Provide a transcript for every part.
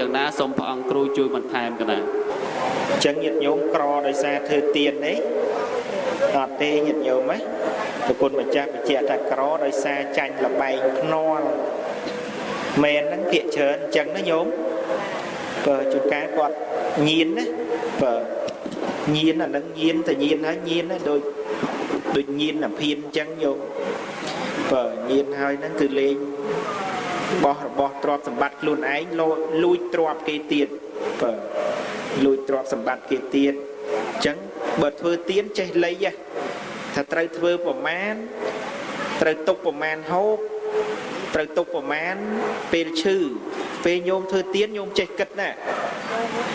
យ៉ាងណាសូមព្រះអង្គគ្រូជួយបន្ថែមកណាអញ្ចឹងញាតិញោមក្រដោយសារធ្វើទៀននេះអត់ទេញាតិញោមហ៎ប្រគុណម្ចាស់បញ្ជាក់ថាក្រដោយសារចាញ់លបែងភ្នាល់មែនហ្នឹងភាកច្រើនអញ្ចឹងណាញោមបើជួនកាលគាត់ញៀនណាបើញៀនអាហ្នឹងញៀនតែញៀនហើយញៀនណាដូចដូចញៀនអាភៀនអញ្ចឹងញោមបើញៀនហើយហ្នឹងគឺលេង បោះរបស់ទ្រព្យសម្បត្តិខ្លួនឯងលួចលួចទ្រព្យគេទៀតបើលួចទ្រព្យសម្បត្តិគេទៀតអញ្ចឹងបើធ្វើទៀនចេះលៃហ៎ថាត្រូវធ្វើប្រមាណត្រូវទុកប្រមាណហូប ត្រូវទុកប្រមាណពេលឈឺពេលញោមធ្វើទៀនញោមចេះគិតណា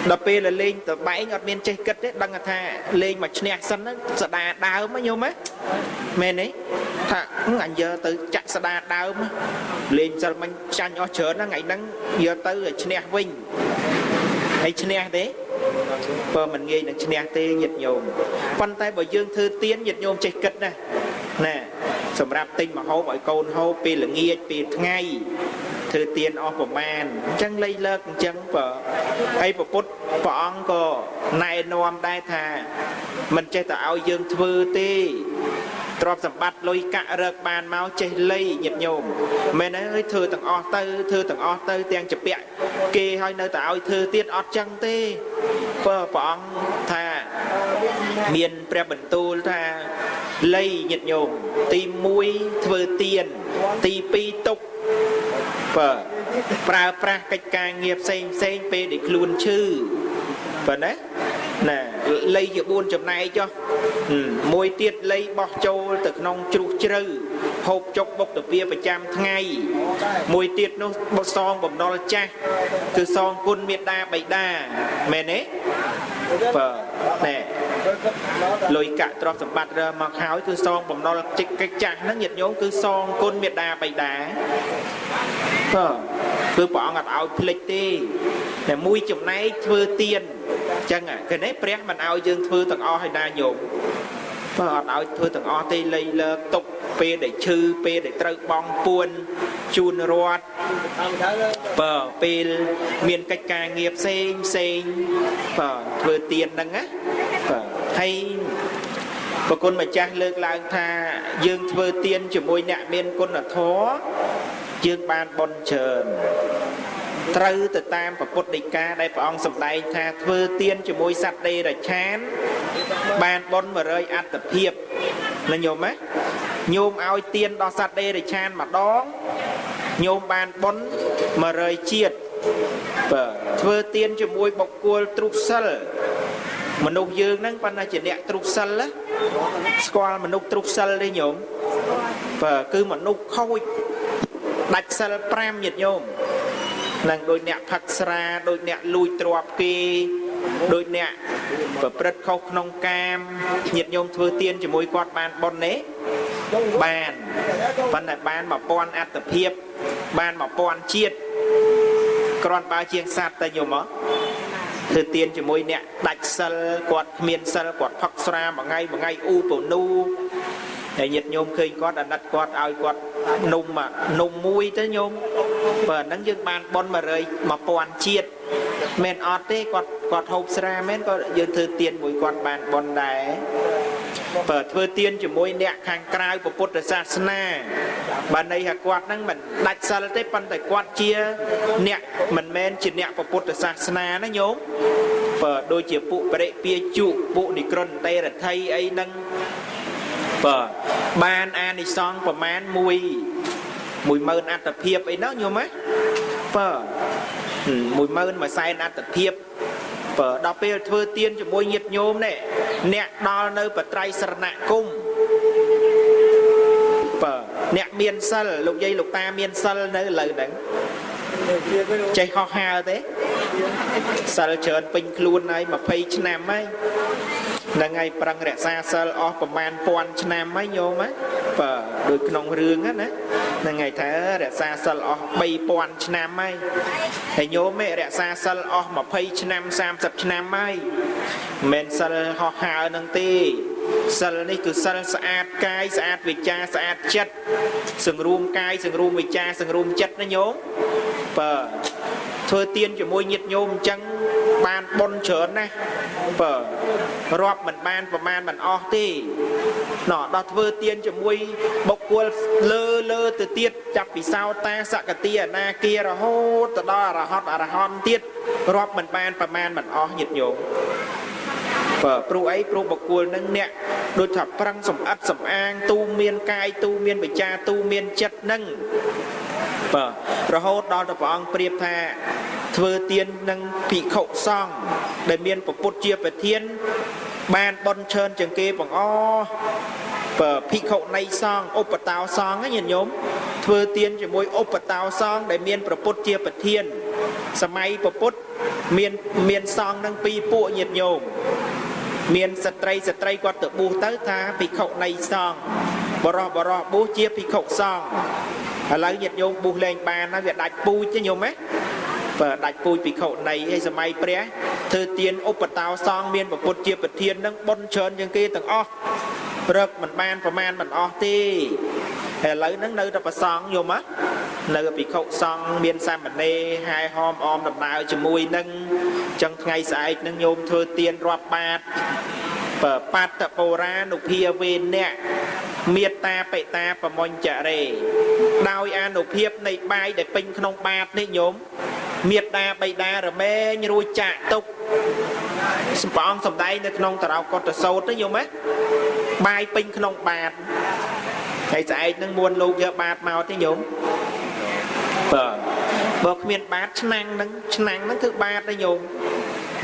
ដល់ពេលលេងតបែងអត់មានចេះគិតទេដឹងថាលេងមកឈ្នះសិនហ្នឹងស្ដាដើមណាញោមណាមែនទេថាអញយកទៅចាក់ស្ដាដើមលេងសិលមិញចាញ់អស់ច្រើនណាថ្ងៃហ្នឹងយកទៅឲ្យឈ្នះវិញហើយឈ្នះទេបើមិនងាយនឹងឈ្នះទេញាតិញោមប៉ុន្តែបើយើងធ្វើទៀនញាតិញោមចេះគិតណាណា សម្រាប់ទិញមកហូបឲ្យកូនហូបពេលល្ងាចពេលថ្ងៃធ្វើទៀនអស់ប្រមាណអញ្ចឹងលៃលើកអញ្ចឹងបើហើយប្រពុតព្រះអង្គក៏ណែនាំដែរថាមិនចេះតែឲ្យយើងធ្វើទេទ្រព្យសម្បត្តិលុយកាក់រកបានមកចេះលៃញាតិញោមមែនហើយធ្វើទាំងអស់ទៅធ្វើទាំងអស់ទៅទាំងចពាក់គេឲ្យនៅតែឲ្យធ្វើទៀតអត់ចឹងទេបើព្រះអង្គថាមានព្រះបន្ទូលថា លៃញាតិញោមទី1ធ្វើទៀនទី2ទុកបើប្រើប្រាស់កិច្ចការងារផ្សេងផ្សេងពេលដែលខ្លួនឈឺបើណាណាលៃជា4ចំណែកចុះមួយទៀតលៃបោះចូលទៅក្នុងជ្រុះជ្រៅហូបចុកបុកទៅវាប្រចាំថ្ងៃ មួយទៀតនោះបសងបំណុលចាស់គឺសងគុណមេត្តាបិតាមែនទេបើណែ លុយកាក់ទ្រព្យសម្បត្តិរើមកហើយគឺសងបំណុលចិច្ចកិច្ចចាស់ហ្នឹងញាតិញោមគឺសងគុណមេត្តាបិតាបើគឺព្រះអង្គអត់ឲ្យភ្លេចទេតែមួយចំណែកធ្វើទៀនអញ្ចឹងគេនេះព្រះមិនឲ្យយើងធ្វើទាំងអស់ឲ្យណាញោមបើអត់ឲ្យធ្វើទាំងអស់ទេលៃលើកទុកពេលដែលឈឺពេលដែលត្រូវបងពួនជូនរត់បើពេលមានកិច្ចការងារផ្សេងផ្សេងបើធ្វើទៀនហ្នឹងណាបើ ហើយប្រគុណម្ចាស់លើកឡើងថាយើងធ្វើទៀនជាមួយអ្នកមានគុណធម៌យើងបានបន់ច្រើនត្រូវទៅតាមពពុទ្ធដីកាដែលព្រះអង្គសម្ដែងថាធ្វើទៀនជាមួយសត្វដេរឆាន បានបន់100អត្តភាពណាញោមណាញោមឲ្យទៀនដល់សត្វដេរឆានម្ដងញោមបានបន់100ជាតិបាទធ្វើទៀនជាមួយបុគ្គលទ្រុសិល មនុស្សយើងហ្នឹងប៉ុន្តែជាអ្នកទ្រុសិលស្គាល់មនុស្សទ្រុសិលទេញោមបាទគឺមនុស្សខូចដាច់សិល5ញាតិញោមនឹងដូចអ្នកផឹកស្រាដូចអ្នកលួចទ្រព្យគេដូចអ្នកប្រព្រឹត្តខុសក្នុងកាមញាតិញោមធ្វើទៀនជាមួយគាត់បានប៉ុនទេបានប៉ុន្តែបាន1000អត្តភាពបាន1000ជាតិគ្រាន់បើជាងសัตว์តែញោមមក ធ្វើទៀនជាមួយអ្នកដាច់សិលគាត់គ្មានសិលគាត់ផឹកស្រាមួយថ្ងៃមួយថ្ងៃអ៊ូពនូហើយញាតិញោមឃើញគាត់អាណិតគាត់ឲ្យគាត់នំនំមួយទៅញោមបើហ្នឹងយើងបានប៉ុន100 1000ជាតិមែនអត់ទេគាត់គាត់ហូបស្រាមែនក៏យើងធ្វើទៀនមួយគាត់បានប៉ុនដែរ បើធ្វើទៀនជាមួយអ្នកខាងក្រៅពុទ្ធសាសនាបើន័យថាគាត់ហ្នឹងមិនដាច់សិលទេប៉ុន្តែគាត់ជាអ្នកមិនមែនជាអ្នកពុទ្ធសាសនាណាញោមបើដូចជាពួកបរិពាជុពួកនិក្រនតេរដ្ឋីអីហ្នឹងបាទបានអានិសង្ឃប្រមាណ1 10000អត្តភាពអីនោះញោមណាបាទ10000មួយសែនអត្តភាពបើដល់ពេលធ្វើទៀនជាមួយញាតិញោមនេះ អ្នកដល់នៅបត្រៃសរណគមបើអ្នកមានសិលលោកយាយលោកតាមានសិលនៅលើហ្នឹងចេះហោះហើរទេសិលច្រើនពេញខ្លួនហើយ20ឆ្នាំហើយហ្នឹងហើយប្រឹងរក្សាសិលអស់ប្រមាណ1000ឆ្នាំហើយញោមណា បើដូចក្នុងរឿងណាហ្នឹងហើយថារក្សាសិលអស់3000ឆ្នាំហើយហើយញោមឯងរក្សាសិលអស់20ឆ្នាំ30ឆ្នាំហើយមិនមែនសិលហោះហើរនឹងទេសិលនេះគឺសិលស្អាតកាយស្អាតវិចាស្អាតចិត្តសង្រួមកាយសង្រួមវិចាសង្រួមចិត្តណាញោមបើធ្វើទៀនជាមួយញាតិញោមអញ្ចឹងបានបុណ្យច្រើនណាស់ បើរាប់មិនបានប្រមាណមិនអស់ទេណោះដល់ធ្វើទៀនជាមួយបុគ្គលលើលើទៅទៀតចាប់ពីសោតាសកតិអនាគារហូតទៅដល់អរហត្តអរហន្តទៀតរាប់មិនបានប្រមាណមិនអស់ញាតិញោមបើព្រោះអីព្រោះបកគលនឹងអ្នកដូចថាប្រឹងសំអិតសំអាង ទូមានកាយទូមានវិចាទូមានចិត្តនឹងបាទរហូតដល់ទៅព្រះអង្គប្រៀបថា ធ្វើទៀននឹងភិក្ខុសង្ឃដែលមានពពុទ្ធជាប្រធាន បានបន់ឈើនជាងគេបងអបើភិក្ខុនៃសង្ឃឧបតោសង្ឃញាតិញោមធ្វើទៀនជាមួយឧបតោសង្ឃដែលមានប្រពុតជាប្រធាន សម័យប្រពុតមានមានសង្ឃនឹងពីរពួកញាតិញោមមានស្ត្រីស្ត្រីគាត់ទៅបួសទៅថាភិក្ខុនៃសង្ឃបរោះបរោះបួសជាភិក្ខុសង្ឃឥឡូវញាតិញោមបួសលែងបានហើយវាដាច់ពូជទេញោមហ៎ បើដាច់ពូជភិក្ខុនៃឯសម័យព្រះធ្វើទានឧបតោសង្ឃមានពុទ្ធជាប្រធាននឹងបុណ្យច្រើនជាងគេទាំងអស់រឹកមិនបានប្រមាណមិនអស់ទេឥឡូវហ្នឹងនៅតែប្រសងយមនៅភិក្ខុសង្ឃមានសាមណេរហាយហោមអមដំណើរជាមួយនឹងចឹងថ្ងៃស្អែកនឹងញោមធ្វើទៀនរាប់បាតបើបាតបូរានុភាវេអ្នកមេត្តាបិតាប្រមញ្ចរេដោយអនុភាពនៃបាយដែលពេញក្នុងបាតនេះញោម មេត្តាបិតារមែងរួចចាក់ទុកសម្បងសំដែងនៅក្នុងតារោកតសោតទេញោមហ៎បាយពេញក្នុងបាតហើយស្អែកនឹងមួនលោកយកបាតមកទេញោមបាទបើគ្មានបាតឆ្នាំងនឹងឆ្នាំងនឹងគឺបាតទេញោម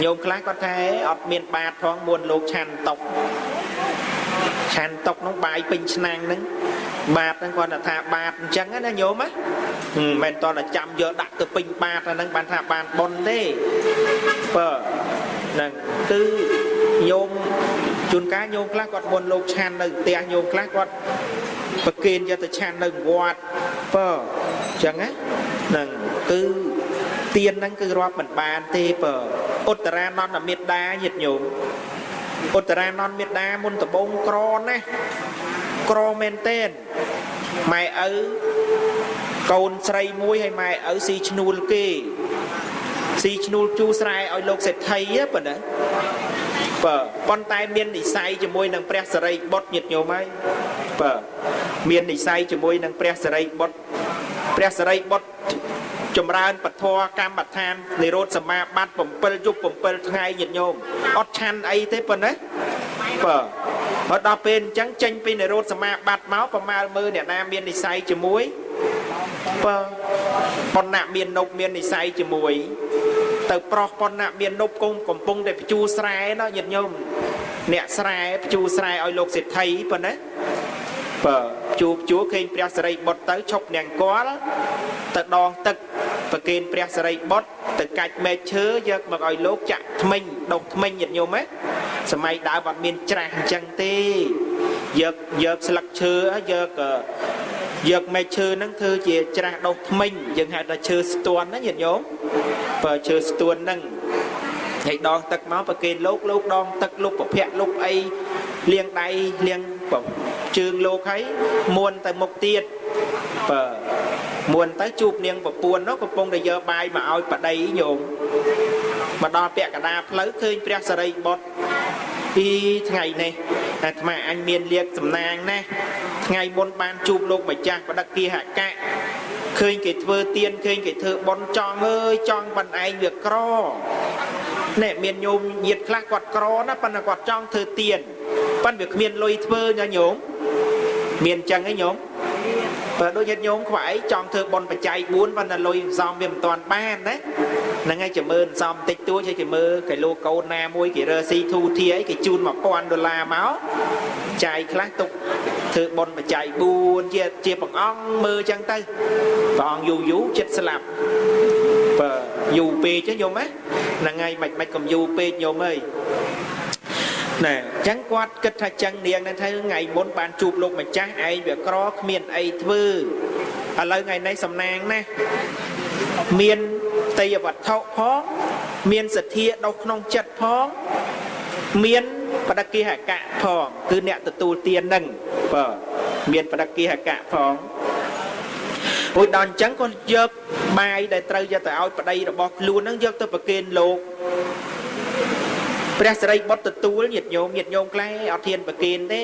ញោមខ្លះគាត់ថាអត់មានបាតផងមួនលោកឆាន់តុកឆាន់តុកនោះបាយពេញឆ្នាំងនឹង បាតហ្នឹងគាត់ថាបាតអញ្ចឹងណាញោមណាមិនមែនតតែចាំយកដាក់ទៅពេញបាតហ្នឹងបានថាបានប៉ុនទេបើហ្នឹងគឺញោមជួនកាលញោមខ្លះគាត់មុនលោកឆាន់នៅផ្ទះញោមខ្លះគាត់ប្រគេនយកទៅឆាន់នៅវត្តបើអញ្ចឹងណាហ្នឹងគឺទៀនហ្នឹងគឺរាប់មិនបានទេបើឧត្តរានន្តមេត្តាញាតិញោមឧត្តរានន្តមេត្តាមុនដំបងក្រណាស់ ក្រមែនតែនម៉ែឪកូនស្រីមួយហើយម៉ែឪស៊ីឈ្នួលគេស៊ីឈ្នួលជូស្រែឲ្យលោកសេដ្ឋីប៉ុណ្ណាបើប៉ុន្តែមាននិស័យជាមួយនឹងព្រះសរិបុត្រញាតិញោមហើយបើមាននិស័យជាមួយនឹងព្រះសរិបុត្រព្រះសរិបុត្រចម្រើនពធកម្មដ្ឋាននិរោធសមាបត្តិ7យប់7ថ្ងៃញាតិញោមអត់ឆាន់អីទេប៉ុណ្ណាបើ ហើយដល់ពេលអញ្ចឹងចេញពីនិរោធសមាបត្តិមកប្រមាលមើលអ្នកណាមាននិស័យជាមួយបើប៉ុណ្ណាមាននប់មាននិស័យជាមួយ ទៅប្រោះប៉ុណ្ណាមាននប់គង់កំពុងតែបញ្ជូស្រែណោះញាតិញោមអ្នកស្រែបញ្ជូស្រែឲ្យលោកសេដ្ឋីប៉ុណ្ណាបើជួបជួឃើញព្រះសរិបុត្រទៅឈប់នាងគាល់ទៅដងទឹកប្រគេនព្រះសរិបុត្រទៅកាច់មែកឈើយកមកឲ្យលោកចាក់ថ្មិញដុសថ្មិញញាតិញោមហ៎ សម័យដើមអត់មានច្រាស់អញ្ចឹងទេយកយកស្លឹកឈើយកយកមែកឈើហ្នឹងធ្វើជាច្រាស់ដុសថ្មិញយើងហៅថាឈើស្ទួនណាញាតិញោមបើឈើស្ទួនហ្នឹងហើយដងទឹកមកប្រគេនលោកលោកដងទឹកលោកប្រភ័ក្រលោកអីលាងដៃលាងជើងលោកហើយមួនទៅមុខទៀតបើមួនទៅជួបនាងប្រពន្ធនោះកំពុងតែយកបាយមកឲ្យប្តីញោមមកដល់ពាក់កណ្ដាលផ្លូវឃើញព្រះសរិបុត្រ ពីថ្ងៃនេះអាត្មាអញមានលៀកសំណាងណាស់ថ្ងៃមុនបានជួបលោកម្ចាស់បដិគាហកៈឃើញគេធ្វើទៀនឃើញគេធ្វើបន់ចង់អើយចង់ប៉ុនឯងវាក្រនេះមានញោមញាតខ្លះគាត់ក្រណាប៉ុន្តែគាត់ចង់ធ្វើទៀនប៉ុន្តែវាគ្មានលុយធ្វើណាញោមមានអញ្ចឹងឯងញោមបើដូចញាតិញោមខ្វាយចង់ធ្វើបន់បច្ច័យ4ប៉ុន្តែលុយសំវាមិនទាន់បានណា ហ្នឹងហើយចាំមើលសំតិចតួចហើយចាំមើលគេលោកកូនណាមួយគេរើស៊ីធូធាអីគេជូន1000ដុល្លារមកចាយខ្លះទុកធ្វើបន់បច្ច័យ4ជាជាបងអង្គមើលអញ្ចឹងទៅព្រះអង្គយូរយូរចិត្តស្លាប់បើយូរពេកទេញោមណាហ្នឹងហើយមិនមិនកុំយូរពេកញោមអើយណែអញ្ចឹងគាត់គិតថាចឹងនាងនឹងថាថ្ងៃមុនបានជួបលោកម្ចាស់ឯងវាក្រគ្មានអីធ្វើឥឡូវថ្ងៃនេះសំណាងណាមាន តយវត្ថុផង មានសទ្ធាដុសក្នុងចិត្តផង មានបដកិហកៈផងគឺអ្នកទទួលទាននឹងបើមានបដកិហកៈផងរួចដល់អញ្ចឹងក៏យកបាយដែលត្រូវយកទៅឲ្យប្តីរបស់ខ្លួនហ្នឹងយកទៅប្រគេនលោកព្រះសិរីបុត្រទទួលញាតិញោមញាតិញោមខ្លះអត់ធានប្រគេនទេ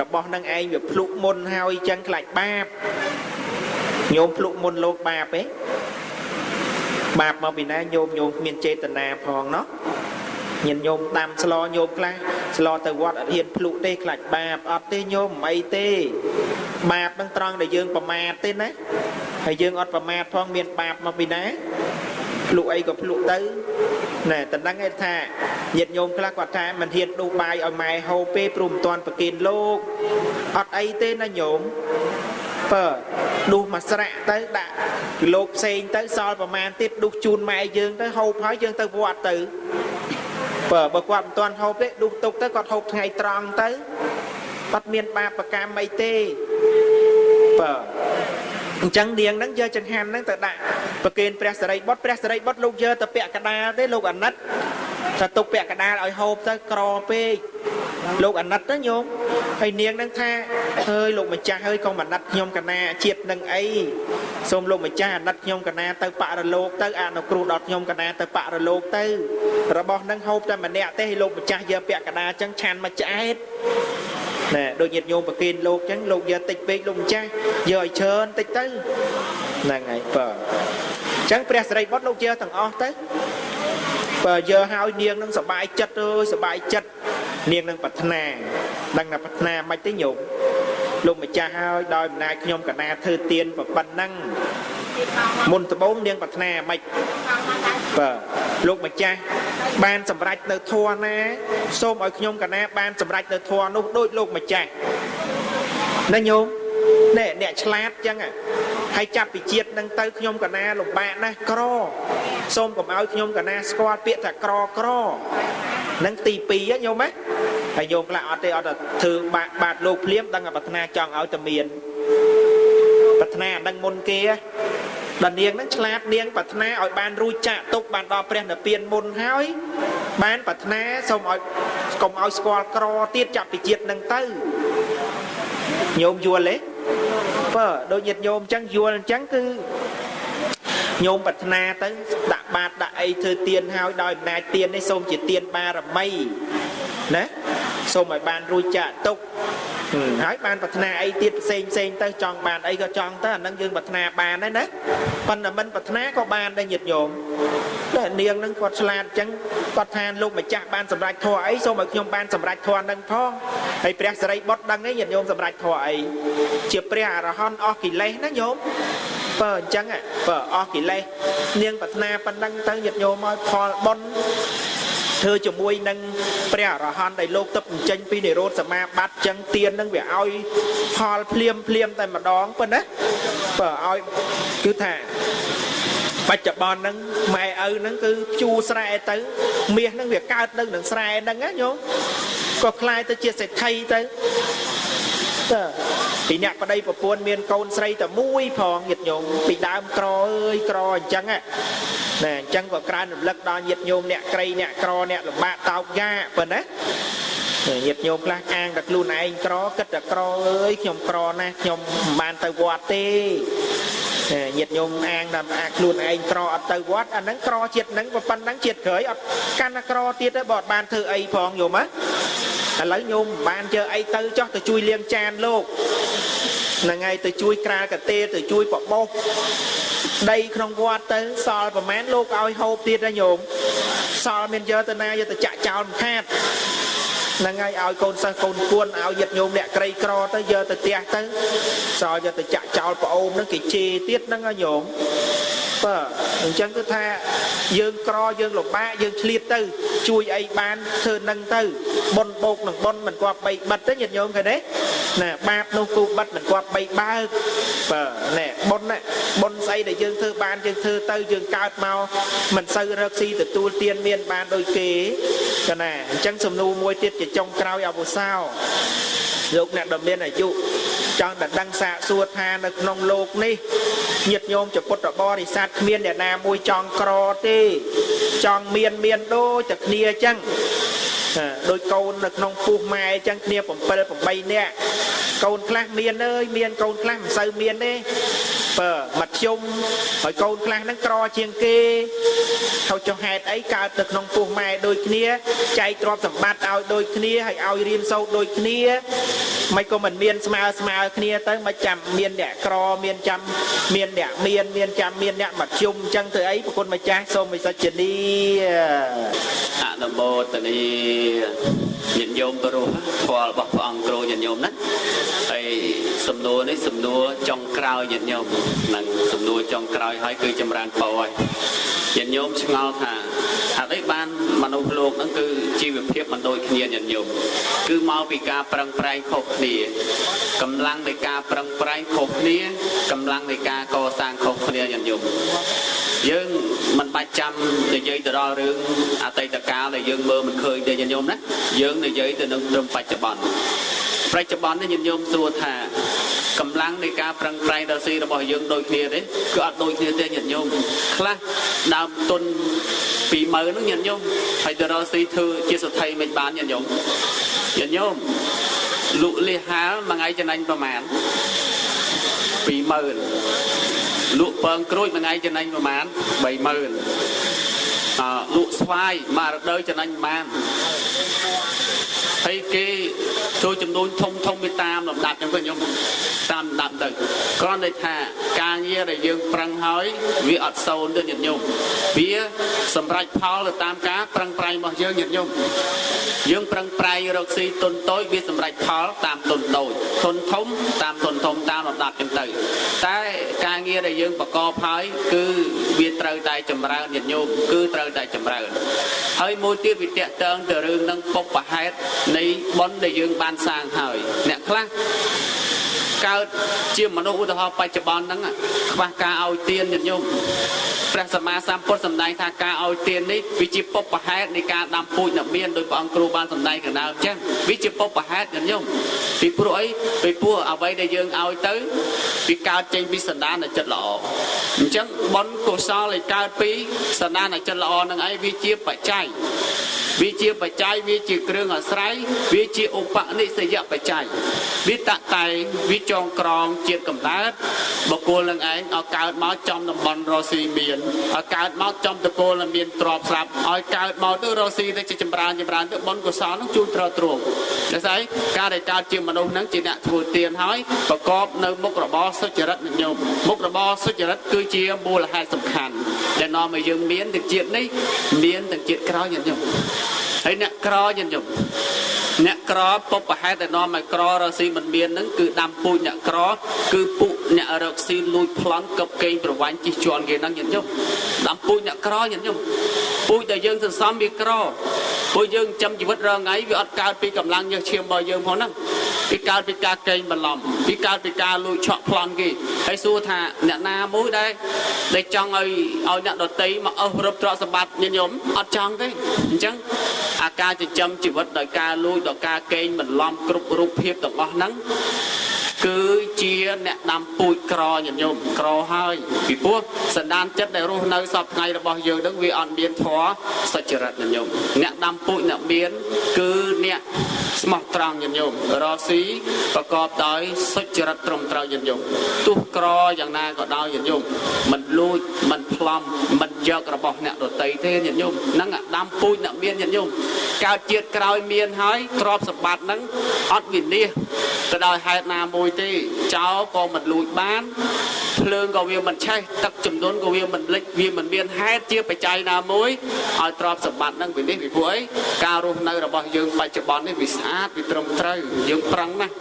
របស់នឹងឯងវាភ្លុកមុនហើយអញ្ចឹងខ្លាចបាបញោមភ្លុកមុនលោកបាបទេ បាបមកពីណាញោមញោមគ្មានចេតនាផងណោះញាតិញោមដាំស្លញោមខ្លះស្លទៅវត្តអត់ហ៊ានភ្លុកទេខ្លាចបាបអត់ទេញោមមិនអីទេ បាបនឹងត្រង់ដែលយើងប្រមាទទេណាហើយយើងអត់ប្រមាទផងមានបាបមកពីណាភ្លុកអីក៏ភ្លុកទៅណែតដឹងឯថាញាតិញោមខ្លះគាត់ថាមិនហ៊ានដួសបាយឲ្យម៉ែហូបពេព្រមមិនទាន់ប្រគិនលោកអត់អីទេណាញោមបើ ដួសមកស្រាក់ទៅដាក់គីឡូផ្សេងទៅសល់ប្រមាណទៀតដួសជូនម៉ែយើងទៅហូបហើយយើងទៅវត្តទៅបើបើគាត់មិនទាន់ហូបទេដួសទុកទៅគាត់ហូបថ្ងៃត្រង់ទៅអត់មានបាបកម្មអីទេបើអញ្ចឹងនាងហ្នឹងយកចង្ហាន់ហ្នឹងទៅដាក់ប្រគេនព្រះសរិបុត្រព្រះសរិបុត្រលោកយកទៅពាក់កដាលទេលោកអាណិត ថាទុកពាក់កដាលឲ្យហូបទៅក្រពេកលោកអាណិតទៅញោមហើយនាងហ្នឹងថាអើយលោកម្ចាស់អើយកុំអាណិតខ្ញុំកណាជាតិនឹងអីសូមលោកម្ចាស់អាណិតខ្ញុំកណាទៅបរលោកទៅអនុគ្រោះដល់ខ្ញុំកណាទៅបរលោកទៅ របស់ហ្នឹងហូបតែម្នាក់ទេលោកម្ចាស់យកពាក់កដាលចឹងឆានមកឆ្អែតណែដូចញាតិញោមប្រគេនលោកចឹងលោកយកតិចពេកលោកម្ចាស់យកឲ្យច្រើនតិចទៅហ្នឹងហើយបើចឹងព្រះសិរីបុត្រលោកយកទាំងអស់ទៅ បើយើហើយនាងនឹងសបាយចិត្តអើយសបាយចិត្តនាងនឹងប្រាថ្នាដឹងថាប្រាថ្នាមិនទេញោមលោកម្ចាស់ហើយដោយអំណាចខ្ញុំកណាធ្វើទៀនប៉ុណ្ណឹងមុនដំបូងនាងប្រាថ្នាមិនបាទលោកម្ចាស់បានសម្រេចនៅធัวណាសូមឲ្យខ្ញុំកណាបានសម្រេចនៅធัวនោះដូចលោកម្ចាស់ណាញោម ណែអ្នកឆ្លាតចឹងហើយចាប់ពីជាតិនឹងទៅខ្ញុំកណាលំបាកណាស់ក្រសូមកុំឲ្យខ្ញុំកណាស្គាល់ពាក្យថាក្រក្រនឹងទី2ញោមណាហើយញោមខ្លះអត់ទេអត់ធ្វើបាក់បាតលោកភ្លាមដឹងតែប្រាថ្នាចង់ឲ្យតែមានប្រាថ្នាដឹងមុនគេដល់នាងហ្នឹងឆ្លាតនាងប្រាថ្នាឲ្យបានរួចចាក់ទុកបានដល់ព្រះនិព្វានមុនហើយបានប្រាថ្នាសូមឲ្យកុំឲ្យស្គាល់ក្រទៀតចាប់ពីជាតិនឹងទៅញោមយល់ទេ បើដូចញាតិញោមអញ្ចឹងយល់អញ្ចឹងគឺញោមប្រាថ្នាទៅដាក់បាតដាក់អីធ្វើទៀនហើយដោយអំណាចទៀននេះសូមជាទៀនបារមីណាសូមឲ្យបានរួចចាក់ទុក ហើយបានប្រាថ្នាអីទៀតផ្សេងផ្សេងទៅចង់បានអីក៏ចង់ទៅអានឹងយើងប្រាថ្នាបានដែរណាប៉ុន្តែមិនប្រាថ្នាក៏បានដែរញាតិញោមតែនាងនឹងគាត់ឆ្លាតអញ្ចឹងគាត់ថាលោកម្ចាស់បានសម្រេចធម៌អីសូមឲ្យខ្ញុំបានសម្រេចធម៌នឹងផងហើយព្រះសរិបុត្រដឹងទេញាតិញោមសម្រេចធម៌អីជាព្រះអរហន្តអស់កិលេសណាញោមបើអញ្ចឹងបើអស់កិលេសនាងប្រាថ្នាប៉ុណ្ណឹងទៅញាតិញោមឲ្យផលបុណ្យ ធ្វើជាមួយនឹងព្រះអរហន្តដែលលោកទឹកអញ្ចឹងពីនិរោធសមាបត្តិចឹងទៀននឹងវាឲ្យផលភ្លាមភ្លាមតែម្ដងប៉ុណ្ណាបើឲ្យគឺថាបច្ចុប្បន្នហ្នឹងម៉ែឪហ្នឹងគឺភ្ជួរស្រែទៅមាសហ្នឹងវាកើតនៅនឹងស្រែហ្នឹងណាញោមក៏คล้ายទៅជាសេដ្ឋីទៅតើពីអ្នកប្តីប្រពន្ធមានកូនស្រីតែមួយផងញាតិញោមពីដើមក្រអើយក្រអញ្ចឹង ណែអញ្ចឹងក៏ក្រើនរំលឹកដល់ញាតិញោមអ្នកក្រីអ្នកក្រអ្នកលំបាកតោកយ៉ាប៉ុណ្ណាញាតិញោមខ្លះអាងតែខ្លួនឯងក្រគិតតែក្រអើយខ្ញុំក្រណាស់ខ្ញុំមិនបានទៅវត្តទេញាតិញោមអាងថាអាខ្លួនឯងក្រអត់ទៅវត្តអាហ្នឹងក្រជាតិហ្នឹងប៉ុណ្ណឹងជាតិក្រោយអត់កាន់តែក្រទៀតទេបើអត់បានធ្វើអីផងយល់មកឥឡូវញោមមិនបានជើអីទៅចោះទៅជួយលាងចានលោកហ្នឹងហើយទៅជួយក្រាលកាទេទៅជួយបបោស ដីក្នុងវត្តទៅសល់ប្រមាណលោកឲ្យហូបទៀតណាញោមសល់មានយកទៅណាយកទៅចាក់ចោលមិនខាតហ្នឹងហើយឲ្យកូនសិស្សកូនគួនឲ្យយិត្តញោមអ្នកក្រីក្រទៅយកទៅផ្ទះទៅសល់យកទៅចាក់ចោលប្អូនហ្នឹងគេជេរទៀតហ្នឹងហើយញោម បាទអញ្ចឹងគឺថាយើងក្រយើងលំបាកយើងឆ្លៀតទៅ ជួយអីបានធ្វើនឹងទៅប៉ុនបោកនឹងប៉ុនមិនគាត់បីបិទទេញាតិញោមឃើញទេណាបាបនោះគូបិទមិនគាត់បីបើកបាទណែប៉ុនណាប៉ុនស្អីដែលយើងធ្វើបានយើងធ្វើទៅយើងកើតមកមិនសូវរកស៊ីទទួលទានមានបានដូចគេកណាអញ្ចឹងសំណួរមួយទៀតជាចុងក្រោយអវសោលោកអ្នកដ៏មានអាយុចង់តែដឹងសាកសួរថានៅក្នុងលោកនេះ ញាតិញោមចពុទ្ធបរិស័ទគ្មានអ្នកណាមួយចង់ក្រទេ ចង់មានមានដូចតែគ្នាអញ្ចឹងដោយកូននៅក្នុងពោះម៉ែអញ្ចឹងគ្នា7 8នាក់កូនខ្លះមានអើយមានកូនខ្លះមិនសូវមានទេ បើមធ្យមហើយកូនខ្លះហ្នឹងក្រជាងគេហើយចុះហេតុអីកើតទៅក្នុងពោះម៉ែដូចគ្នាចែកទ្រព្យសម្បត្តិឲ្យដូចគ្នាហើយឲ្យរៀនសូត្រដូចគ្នាមិនក៏មិនមានស្មើស្មើគ្នាទៅមិនចាំមានអ្នកក្រមានចាំមានអ្នកមានមានចាំមានអ្នកមធ្យមអញ្ចឹងទៅអីប្រគុណម្ចាស់សូមវិសុជនីអនុមោទនីញាតិញោមព្រោះធម៌របស់ព្រះអង្គគ្រូញាតិញោមណាហើយ សំណួរនេះសំណួរចុងក្រោយញាតិញោមហ្នឹងសំណួរចុងក្រោយហើយគឺចម្រើនពរហើយញាតិញោមឆ្ងល់ថាហេតុអីបានមនុស្សលោកហ្នឹងគឺជីវភាពមិនដូចគ្នាញាតិញោមគឺមកពីការប្រឹងប្រែងខុសគ្នាកម្លាំងនៃការប្រឹងប្រែងខុសគ្នាកម្លាំងនៃការកសាងខុសគ្នាញាតិញោមយើងមិនបាច់ចាំនិយាយទៅដល់រឿងអតីតកាលដែលយើងមើលមិនឃើញទេញាតិញោមណាយើងនិយាយទៅនឹងត្រឹមបច្ចុប្បន្ន បច្ចុប្បន្ននេះញាតិញោមសួរថាកម្លាំងនៃការប្រឹងប្រែងរកស៊ីរបស់យើងដូចគ្នាទេគឺអត់ដូចគ្នាទេញាតិញោមខ្លះដើមទុន20000ហ្នឹងញាតិញោមហើយទៅរកស៊ីធ្វើជាសទ្ធិមិនបានញាតិញោមញាតិញោមលក់លះហាលមួយថ្ងៃចំណេញប្រមាណ20000លក់ពងក្រូចមួយថ្ងៃចំណេញប្រមាណ30000អឺលក់ស្វាយមួយរដូវចំណេញប្រមាណ ហើយគេចូលចំនួនធំធំទៅតាមលំដាប់ចឹងទៅខ្ញុំតាមលំដាប់ទៅគ្រាន់តែថាការងារដែលយើងប្រឹងហើយវាអត់សូន្យទេញាតិញោមវាសម្រេចផលទៅតាមការប្រឹងប្រែងរបស់យើងញាតិញោម យើងប្រឹងប្រែងរកស៊ីទុនតូចវាសម្រេចផលតាមទុនតូចទុនធំតាមទុនធំតាមលំដាប់ចឹងទៅតែការងារដែលយើងប្រកបហើយគឺវាត្រូវតែចម្រើនញាតិញោមគឺត្រូវតែចម្រើនហើយមួយទៀតវាតកតងទៅរឿងនឹងពុបប្រហេតុនៃបុណ្យដែលយើងបានសាងហើយអ្នកខ្លះ កើតជាមនុស្សឧទាហរណ៍បច្ចុប្បន្នហ្នឹងខ្វះការឲ្យទានញាតិញោមព្រះសម្មាសម្ពុទ្ធសម្ដែងថាការឲ្យទាននេះវាជាពុបប្រហេតុនៃការដាំពូជអ្នកមានដោយព្រះអង្គគ្រូបានសម្ដែងកណ្ដាលអញ្ចឹងវាជាពុបប្រហេតុញាតិញោមពីព្រោះអីពីព្រោះអ្វីដែលយើងឲ្យទៅវាកើតចេញពីសន្តាននៃចិត្តល្អអញ្ចឹងបុណ្យកុសលដែលកើតពីសន្តាននៃចិត្តល្អនឹងឯងវាជាបច្ច័យ វាជាបច្ច័យវាជាគ្រឿងអាស្រ័យវាជាឧបនិស្សយបច្ច័យវាតតែងវាចងក្រងជាតិកំណើតបុគ្គលនឹងឯងឲ្យកើតមកចំតំបន់រស់ស៊ីមានឲ្យកើតមកចំតកូលនឹងមានទ្រព្យស្រាប់ឲ្យកើតមកទៅរស់ស៊ីទៅជាចម្រើនចម្រើនទៅបុណ្យកុសលនឹងជួយត្រទ្រង់ដូច្នេះការដែលកើតជាមនុស្សនឹងជាអ្នកធ្វើទានហើយប្រកបនៅមុខរបរសុចរិតនិយមមុខរបរសុចរិតគឺជាមូលហេតុសំខាន់ដែលនាំឲ្យយើងមានទាំងជាតិនេះមានទាំងជាតិក្រោយញញឹម ហើយអ្នកក្រញញឹមអ្នកក្រពុបប្រហែលតែនាំឲ្យក្ររកស៊ីមិនមានហ្នឹងគឺដាំពូជអ្នកក្រគឺពុអ្នករកស៊ីលួចប្លន់កឹបកេងប្រវាញ់ជិះជាន់គេហ្នឹងញញឹមដាំពូជអ្នកក្រញញឹមពូជដែលយើងសន្សំវាក្រពួកយើងចាំជីវិតរងថ្ងៃវាអត់កើតពីកម្លាំងញើសឈាមរបស់យើងផងហ្នឹង ពីកើតពីការកេងបន្លំពីកើតពីការលួចឆក់ប្លន់គេហើយសួរថាអ្នកណាមួយដែលដែលចង់ឲ្យឲ្យអ្នកដតីមកអស់រឹបទ្រព្យសម្បត្តិញញឹមអត់ចង់ទេអញ្ចឹងអាការចិញ្ចឹមជីវិតដោយការលួចដោយការកេងបន្លំគ្រប់រូបភាពទាំងអស់ហ្នឹង គឺជាអ្នកដាំពូជក្រញញោមក្រហើយពីព្រោះសន្តានចិត្តដែលរស់នៅសពថ្ងៃរបស់យើងនឹងវាអត់មានធម៌សុចរិតញញោមអ្នកដាំពូជអ្នកមានគឺអ្នកស្មោះត្រង់ញញោមរស់ស៊ីប្រកបដោយសុចរិតត្រឹមត្រូវញញោមទោះក្រយ៉ាងណាក៏ដោយញញោមមិនលួចមិនប្លន់មិនយករបស់អ្នកដតីទេញញោមហ្នឹងដាំពូជអ្នកមានញញោម កើតជាតិក្រោយមានហើយទ្រព្យសម្បត្តិហ្នឹងអត់វិនិច្ឆ័យទៅដោយហេតុណាមួយទេចោលក៏មិនលួចបាន ភ្លើងក៏វាមិនឆេះទឹកចំនួនក៏វាមិនលិចវាមិនមានហេតុជាបច្ច័យណាមួយឲ្យទ្រព្យសម្បត្តិនឹងវានេះពីព្រោះអីការរស់នៅរបស់យើងបច្ចុប្បន្ននេះវាស្អាតវាត្រឹមត្រូវយើងប្រឹងណាស់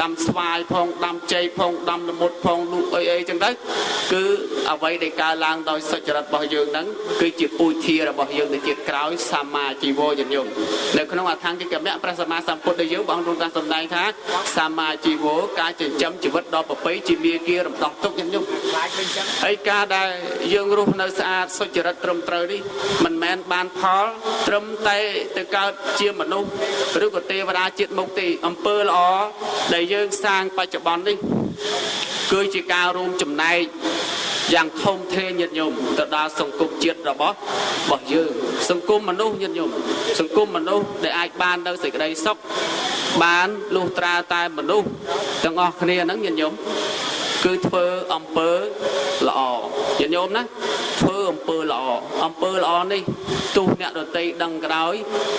ដាំស្វាយផងដាំជ័យផងដាំល្មុតផងលូកអីអីចឹងទៅគឺអ្វីដែលកើតឡើងដោយសុចរិតរបស់យើងហ្នឹងគឺជាពូជធារបស់យើងទៅជាតិក្រោយសម្មាជីវោយញោមនៅក្នុងអថង្គិកមៈព្រះសម្មាសម្ពុទ្ធដែលយើងបងប្អូនបានសម្ដែងថាសម្មាជីវោការចិញ្ចឹមជីវិតដល់ប្រពៃជាមាគារំដោះទុកញោមហើយការដែលយើងរស់នៅស្អាតសុចរិតត្រឹមត្រូវនេះមិនមែនបានផល ត្រឹមតែទៅកើតជាមនុស្សឬក៏ទេវតាជាតិមុខទេអំពើល្អដែលយើងសាងបច្ចុប្បន្ននេះគឺជាការរួមចំណែកយ៉ាងធំធេងញាតិញោមទៅដល់សង្គមជាតិរបស់របស់យើងសង្គមមនុស្សញាតិញោមសង្គមមនុស្សដែលអាចបាននៅសេចក្តីសុខបានលុះត្រាតែមនុស្សទាំងអស់គ្នាហ្នឹងញាតិញោម គឺធ្វើអំពើល្អញាតិញោមណាធ្វើអំពើល្អអំពើល្អនេះទោះអ្នកដតីដឹងក៏ដោយ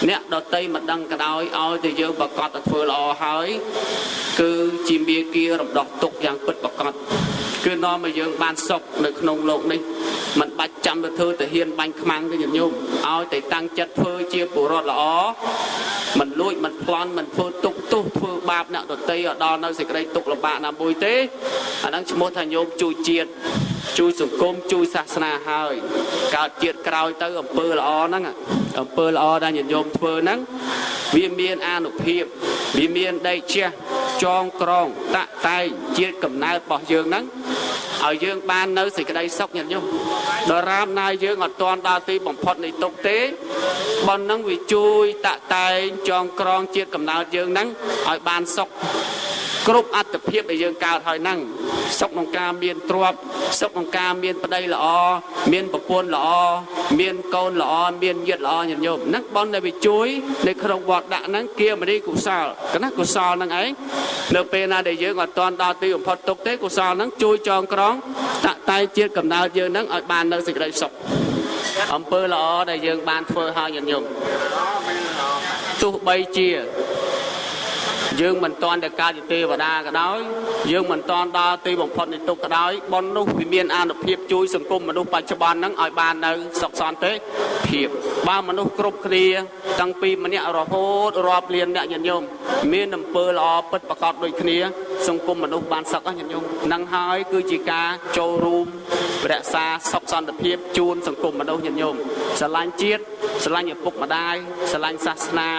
អ្នកដតីមិនដឹងក៏ដោយឲ្យតែយើងប្រកាសទៅធ្វើល្អហើយ គឺជាមាគ៌ារំដោះទុកយ៉ាងពិតប្រាកដគឺនាំឲ្យយើងបានសុខនៅក្នុងโลกនេះមិនបាច់ចាំទៅធ្វើទៅហ៊ានបាញ់ខ្មាំងទេញាតិញោមឲ្យតែតាំងចិត្តធ្វើជាពលរដ្ឋល្អមិនលួចមិនប្លន់មិនធ្វើទុកទោសធ្វើបាបអ្នកដតីឲ្យដល់នៅសេចក្តីទុកលំបាកណាមួយទេ អាហ្នឹងឈ្មោះថាញោមជួយជាតិជួយសង្គមជួយសាសនាហើយកើតជាតិក្រោយទៅអំពើល្អហ្នឹងអំពើល្អដែលញាតិញោមធ្វើហ្នឹងវាមានអានុភាពវាមានដេកជះចងក្រងតាក់តែងជាតិកំណើតរបស់យើងហ្នឹងឲ្យយើងបាននៅសេចក្តីសុខញាតិញោមដរាបណាយើងអត់ទាន់ដល់ទីបំផុតនៃទុកទេប៉ុនហ្នឹងវាជួយតាក់តែងចងក្រងជាតិកំណើតយើងហ្នឹងឲ្យបានសុខ គ្រប់អត្តភាពដែលយើងកើតហើយហ្នឹងសុខក្នុងការមានទ្រព្យសុខក្នុងការមានប្តីល្អមានប្រពន្ធល្អមានកូនល្អមានញាតិល្អញាតិញោមហ្នឹងប៉ុនដែលវាជួយនៅក្នុងវត្តដាក់ហ្នឹងគៀមនីកុសលកណាកុសលហ្នឹងឯងនៅពេលណាដែលយើងអត់ទាន់ដល់ទីបំផុតទុកទេកុសលហ្នឹងជួយចងក្រងតាក់តែងជាតិកំណើតយើងហ្នឹងឲ្យបាននៅសេចក្តីសុខអំពើល្អដែលយើងបានធ្វើហើយញាតិញោមទោះបីជា យើងមិនតាន់ទៅកើតជាទេវតាក៏ដោយយើងមិនតាន់ដល់ទីបំផុតនៃទុក្ខក៏ដោយប៉ុននោះវាមានអានុភាពជួយសង្គមមនុស្សបច្ចុប្បន្នហ្នឹងឲ្យបាននៅសុខសន្តិភាពបើមនុស្សគ្រប់គ្នាតាំងពីម្នាក់រហូតរាប់លានអ្នកញាតិញោមមានអំពើល្អពិតប្រកបដូចគ្នា សង្គមមនុស្សបានសុខញាតិញោមហ្នឹងហើយគឺជាការចូលរួមរក្សាសុខសន្តិភាពជូនសង្គមមនុស្សញាតិញោមស្រឡាញ់ជាតិស្រឡាញ់ឪពុកម្ដាយស្រឡាញ់សាសនា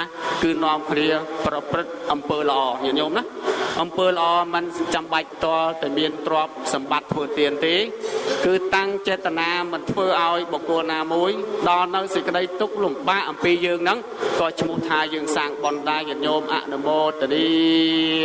គឺនាំគ្នាប្រព្រឹត្តអំពើល្អញាតិញោមណាអំពើល្អมันចាំបាច់តលតែមានទ្រព្យសម្បត្តិធ្វើទានទេ គឺតាំងចេតនាមិនធ្វើឲ្យបុគ្គលណាមួយដល់នៅសេចក្តីទុក្ខលំបាកអំពីយើងហ្នឹងក៏ឈ្មោះថាយើងសាងបុណ្យដែរញាតិញោមអនុមោទនី